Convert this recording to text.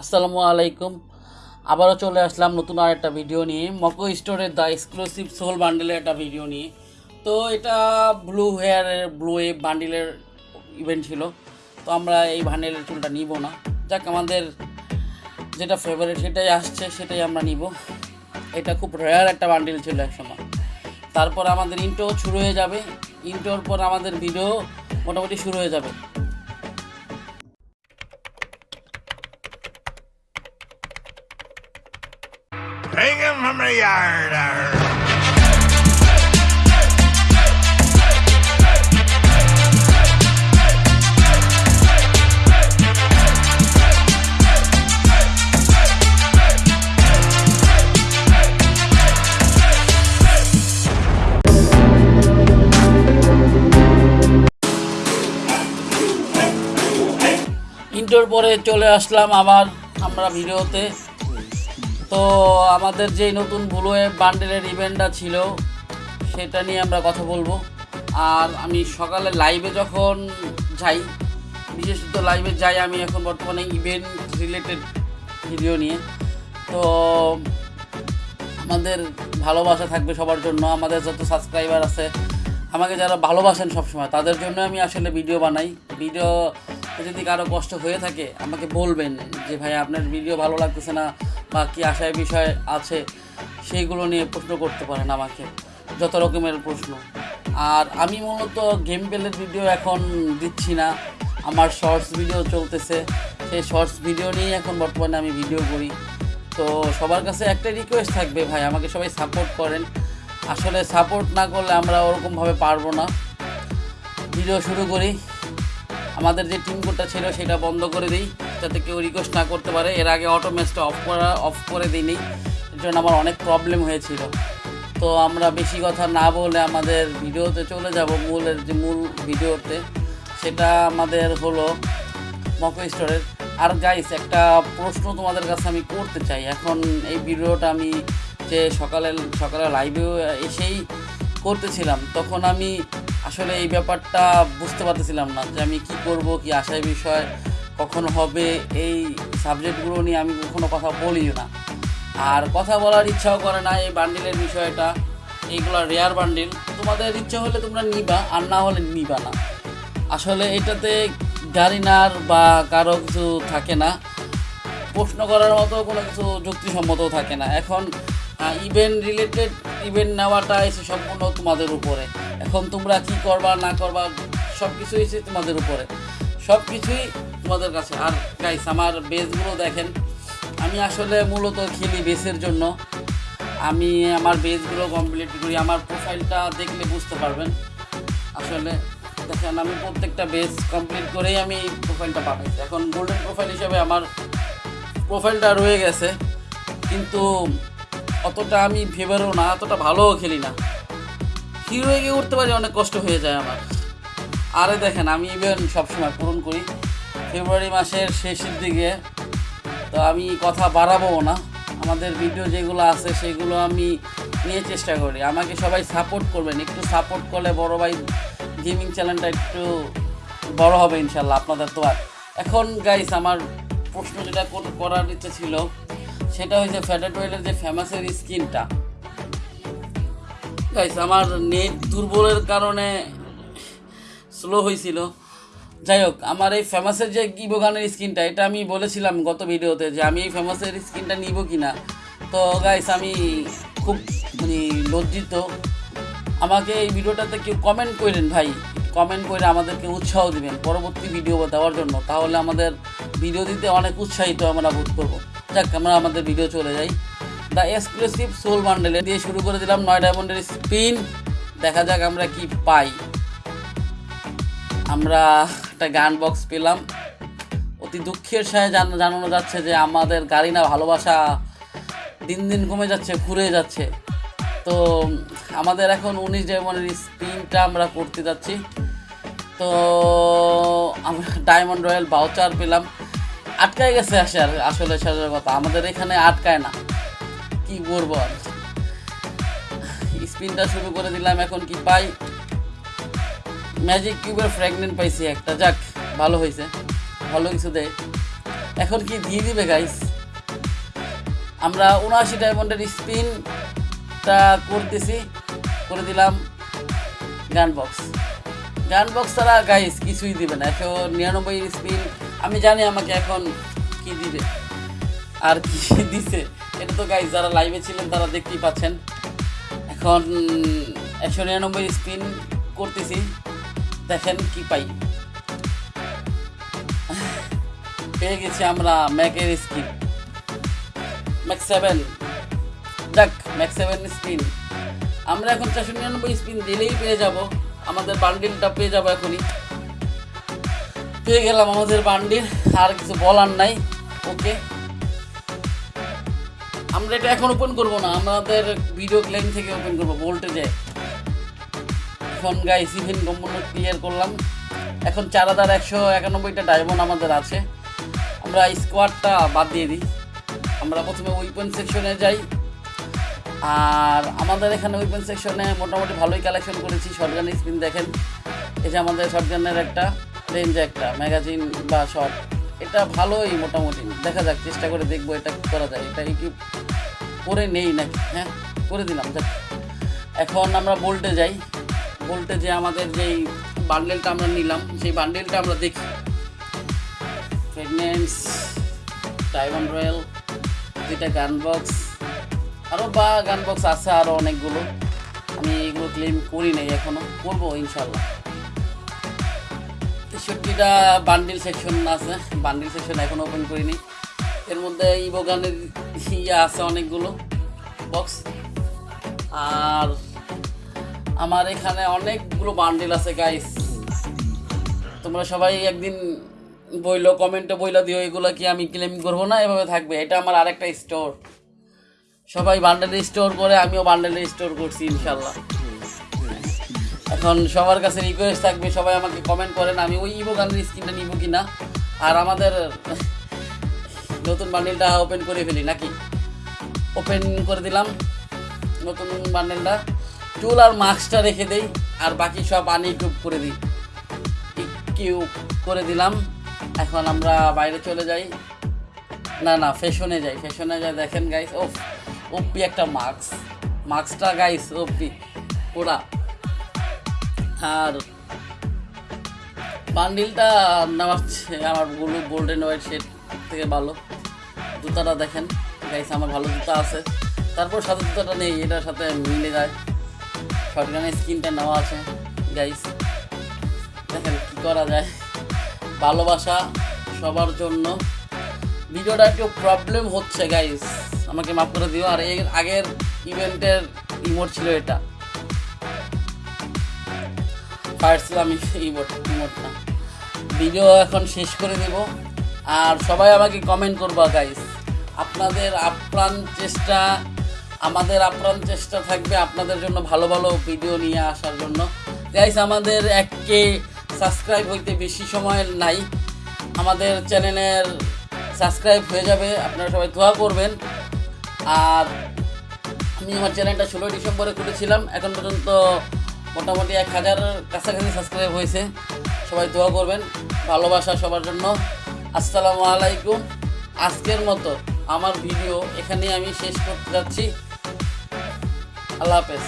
আসসালামু আলাইকুম আবারও চলে আসলাম নতুন আর একটা ভিডিও নিয়ে। মকো স্টোরের দ্য এক্সক্লুসিভ সোল বান্ডেলের একটা ভিডিও নিয়ে। তো এটা ব্লু হেয়ারের ব্লু ওয়েভ বান্ডিলের ইভেন্ট ছিল। তো আমরা এই বান্ডেলের চুলটা নিব না। যাক, আমাদের যেটা ফেভারিট সেটাই আসছে, সেটাই আমরা নিব। এটা খুব রেয়ার একটা বান্ডিল ছিল একসময় তারপর আমাদের ইন্টো শুরু হয়ে যাবে। ইন্টোর পর আমাদের ভিডিও মোটামুটি শুরু হয়ে যাবে। ইন্টোর পরে চলে আসলাম আবার আমরা ভিডিওতে। তো আমাদের যে নতুন ব্লুয়ে বান্ডেলের ইভেন্টটা ছিল, সেটা নিয়ে আমরা কথা বলব। আর আমি সকালে লাইভে যখন যাই, বিশেষত লাইভে যাই আমি এখন বর্তমানে ইভেন্ট রিলেটেড ভিডিও নিয়ে। তো আমাদের ভালোবাসা থাকবে সবার জন্য, আমাদের যত সাবস্ক্রাইবার আছে, আমাকে যারা ভালোবাসেন সবসময়, তাদের জন্য আমি আসলে ভিডিও বানাই। ভিডিও যদি কারও কষ্ট হয়ে থাকে, আমাকে বলবেন যে ভাই আপনার ভিডিও ভালো লাগতেছে না। বা কী আশায় বিষয় আছে সেইগুলো নিয়ে প্রশ্ন করতে পারেন আমাকে, যত রকমের প্রশ্ন। আর আমি মূলত গেম প্লের ভিডিও এখন দিচ্ছি না, আমার শর্টস ভিডিও চলতেছে। সেই শর্টস ভিডিও নিয়েই এখন বর্তমানে আমি ভিডিও করি। তো সবার কাছে একটা রিকোয়েস্ট থাকবে ভাই, আমাকে সবাই সাপোর্ট করেন। আসলে সাপোর্ট না করলে আমরা ওরকমভাবে পারব না। ভিডিও শুরু করি। আমাদের যে টিম কোডটা ছিল সেটা বন্ধ করে দিই। যাতে কেউ রিকোয়েস্ট না করতে পারে। এর আগে অটো ম্যাচটা অফ করা অফ করে দিইনি। এর জন্য আমার অনেক প্রবলেম হয়েছিল। তো আমরা বেশি কথা না বলে আমাদের ভিডিওতে চলে যাব, মূলের যে মূল ভিডিওতে। সেটা আমাদের হলো মকো স্টোরের আর গাইস একটা প্রশ্ন তোমাদের কাছে আমি করতে চাই। এখন এই ভিডিওটা আমি যে সকালে সকালে লাইভেও এসেই করতেছিলাম, তখন আমি আসলে এই ব্যাপারটা বুঝতে পারতেছিলাম না যে আমি কি করব, কি আশায় বিষয়। কখন হবে, এই সাবজেক্টগুলো নিয়ে আমি কখনো কথা বলিও না। আর কথা বলার ইচ্ছাও করে না এই বান্ডিলের বিষয়টা, এইগুলো রেয়ার বান্ডিল তোমাদের ইচ্ছা হলে তোমরা নিবা, আর না হলে নিবা না। আসলে এটাতে গাড়িনার বা কারও কিছু থাকে না। প্রশ্ন করার মতো কোনো কিছু যুক্তিসম্মতও থাকে না। এখন ইভেন্ট রিলেটেড ইভেন্ট নেওয়াটা এসে সম্পূর্ণ তোমাদের উপরে। এখন তোমরা কি করবা, না করবা সব কিছুই এসে তোমাদের উপরে। সব কিছুই তোমাদের কাছে। আর গাইস আমার বেসগুলো দেখেন। আমি আসলে মূলত খেলি বেসের জন্য। আমি আমার বেসগুলো কমপ্লিট করি। আমার প্রোফাইলটা দেখলে বুঝতে পারবেন। আসলে দেখেন, আমি প্রত্যেকটা বেস কমপ্লিট করেই আমি প্রোফাইলটা পাঠাইছি এখন গোল্ডেন প্রোফাইল হিসেবে আমার প্রোফাইলটা রয়ে গেছে। কিন্তু অতটা আমি ফেভারও না, অতটা ভালোও খেলি না। হিরো গিয়ে উঠতে পারি, অনেক কষ্ট হয়ে যায় আমার। আরে দেখেন, আমি ইভেন সবসময় পূরণ করি। ফেব্রুয়ারি মাসের শেষের দিকে তো আমি কথা বাড়াবো না। আমাদের ভিডিও যেগুলো আছে সেগুলো আমি নিয়ে চেষ্টা করি। আমাকে সবাই সাপোর্ট করবেন। একটু সাপোর্ট করলে বড় ভাই গেমিং চ্যানেলটা একটু বড় হবে ইনশাল্লাহ, আপনাদের তো আর। এখন গাইস আমার প্রশ্ন যেটা কর- করার ইচ্ছে ছিল, সেটা হচ্ছে ফ্যাটেড ওয়েলের যে ফেমাসের স্কিনটা গাইস আমার নেট দুর্বলের কারণে স্লো হয়েছিল যাই হোক, আমার এই ফেমাসের যে ইবোগানের স্ক্রিনটা এটা আমি বলেছিলাম গত ভিডিওতে যে আমি এই ফেমাসের স্ক্রিনটা নিব কি না তো গাইস আমি খুব মানে লজ্জিত। আমাকে এই ভিডিওটাতে কেউ কমেন্ট করেন ভাই কমেন্ট করে আমাদেরকে উৎসাহ দিবেন পরবর্তী ভিডিও দেওয়ার জন্য। তাহলে আমাদের ভিডিও দিতে অনেক উৎসাহিত আমরা বোধ করব। যাক, আমরা আমাদের ভিডিও চলে যাই। দ্য এক্সক্লুসিভ সোল বান্ডেলে দিয়ে শুরু করে দিলাম নয় ডায়মন্ডের স্পিন দেখা যাক আমরা কি পাই। আমরা একটা গান বক্স পেলাম। অতি দুঃখের সাথে জান- জানানো যাচ্ছে যে আমাদের গাড়ি না ভালোবাসা দিন দিন কমে যাচ্ছে, ঘুরে যাচ্ছে। তো আমাদের এখন উনিশ ডায়মন্ডের স্পিনটা আমরা করতে যাচ্ছি। তো আমরা ডায়মন্ড রয়্যাল বাউচার পেলাম। আটকায় গেছে আসে আর আসলে সাজার কথা। আমাদের এখানে আটকায় না। কি করব আর? স্পিনটা শুরু করে দিলাম, এখন কি পাই? ম্যাজিক কিউবের ফ্র্যাগনেন্ট পাইছি একটা। যাক, ভালো হয়েছে ভালো কিছু দেয় এখন কি দিয়ে দিবে গাইস আমরা উনআশি ডায়মন্ডের স্পিনটা করতেছি। করে দিলাম গান বক্স গান বক্স ছাড়া গাইস কিছুই দিবে না। একশো নিরানব্বই স্পিন আমি জানি আমাকে এখন কি দিবে। আর কি দিছে। এটা তো গাইস যারা লাইভে ছিলেন, তারা দেখতেই পাচ্ছেন। এখন একশো নিরানব্বই স্পিন করতেছি। দেখেন কি পাই। পেয়ে গেছি আমরা ম্যাকের স্কিন ম্যাক সেভেন দেখ ম্যাক সেভেন স্পিন আমরা এখন চারশো নিরানব্বই স্পিন দিলেই পেয়ে যাব। আমাদের বান্ডিলটা পেয়ে যাব এখনই। পেয়ে গেলাম আমাদের বান্ডিল আর কিছু বলার নাই। ওকে আমরা এটা এখন ওপেন করব না। আমাদের ভিডিও ক্লেম থেকে ওপেন করব ভোল্টেজে এখন গাইস ইভেন্ট সম্পূর্ণ ক্লিয়ার করলাম। এখন চার হাজার একশো একানব্বইটা ডায়মন্ড আমাদের আছে। আমরা স্কোয়াডটা বাদ দিয়ে দিই। আমরা প্রথমে উইপেন সেকশনে যাই। আর আমাদের এখানে উইপেন সেকশনে মোটামুটি ভালোই কালেকশন করেছি। শর্টগান স্পিন দেখেন। এই যে আমাদের শর্টগানের একটা রেঞ্জ একটা ম্যাগাজিন বা শর্ট এটা ভালোই মোটামুটি। দেখা যাক, চেষ্টা করে দেখব এটা কি করা যায়। এটা কি করে নেই নাকি? হ্যাঁ করে দিলাম। এখন আমরা বোল্টে যাই। বলটে যে আমাদের যেই বান্ডেলটা আমরা নিলাম, সেই বান্ডেলটা আমরা দেখি। প্রেগনেন্স টাইওয়ান রয়্যাল দুইটা গান বক্স আরও বা গান বক্স আছে আরও অনেকগুলো। আমি এগুলো ক্লেম করি নাই এখনও করব ইনশাল্লাহ তেষট্টিটা বান্ডিল সেকশন আছে বান্ডিল সেকশন এখনও ওপেন করিনি। এর মধ্যে ইভো গানের ইয়ে আছে অনেকগুলো বক্স আর আমার এখানে অনেকগুলো বান্ডিল আছে গাইস তোমরা সবাই একদিন বইলো কমেন্টে বইলা, দিও, এগুলো কি আমি ক্লেম করব না? এভাবে থাকবে। এটা আমার আরেকটা স্টোর সবাই বান্ডেলে স্টোর করে, আমিও বান্ডেলে স্টোর করছি, ইনশাল্লাহ। এখন সবার কাছে রিকোয়েস্ট থাকবে, সবাই আমাকে কমেন্ট করেন, আমি ওই ইভো গানের স্ক্রিনটা নিব কি না আর আমাদের নতুন বান্ডেলটা ওপেন করে ফেলি, নাকি? ওপেন করে দিলাম, নতুন বান্ডেলটা চুল আর মাস্কটা রেখে দেই, আর বাকি সব আনইউটিউব করে দিই। কিউ করে দিলাম। এখন আমরা বাইরে চলে যাই। না না ফ্যাশনে যাই ফ্যাশনে যাই। দেখেন গাইস ও ওপি একটা মাস্ক মাস্কটা গাইস ওপি পুরা। আর বান্ডিলটা নেওয়াচ্ছে আমার ব্লু গোল্ডেন হোয়াইট শেড থেকে ভালো। জুতাটা দেখেন গাইস আমার ভালো জুতা আছে। তারপর সাথে জুতাটা নেই, এটার সাথে মিলে যায়। শর্টগানের স্কিনটা নেওয়া আছে গাইস দেখেন কী করা যায়। ভালোবাসা সবার জন্য। ভিডিওটা একটু প্রবলেম হচ্ছে গাইস আমাকে মাফ করে দিও। আর এর আগের ইভেন্টের ইমোট ছিল এটা। পারছিলাম ইমোট ইমোটটা ভিডিও এখন শেষ করে দেব। আর সবাই আমাকে কমেন্ট করবা গাইস আপনাদের আপ্রাণ চেষ্টা আমাদের আপ্রাণ চেষ্টা থাকবে আপনাদের জন্য ভালো ভালো ভিডিও নিয়ে আসার জন্য। গাইস আমাদের এককে সাবস্ক্রাইব হইতে বেশি সময় নাই। আমাদের চ্যানেলের সাবস্ক্রাইব হয়ে যাবে, আপনারা সবাই দোয়া করবেন। আর আমি আমার চ্যানেলটা ষোলোই ডিসেম্বরে খুলেছিলাম, এখন পর্যন্ত মোটামুটি এক হাজার কাছাকাছি সাবস্ক্রাইব হয়েছে। সবাই দোয়া করবেন, ভালোবাসা সবার জন্য। আসসালামু আলাইকুম। আজকের মতো আমার ভিডিও এখানেই আমি শেষ করতে যাচ্ছি। I love it.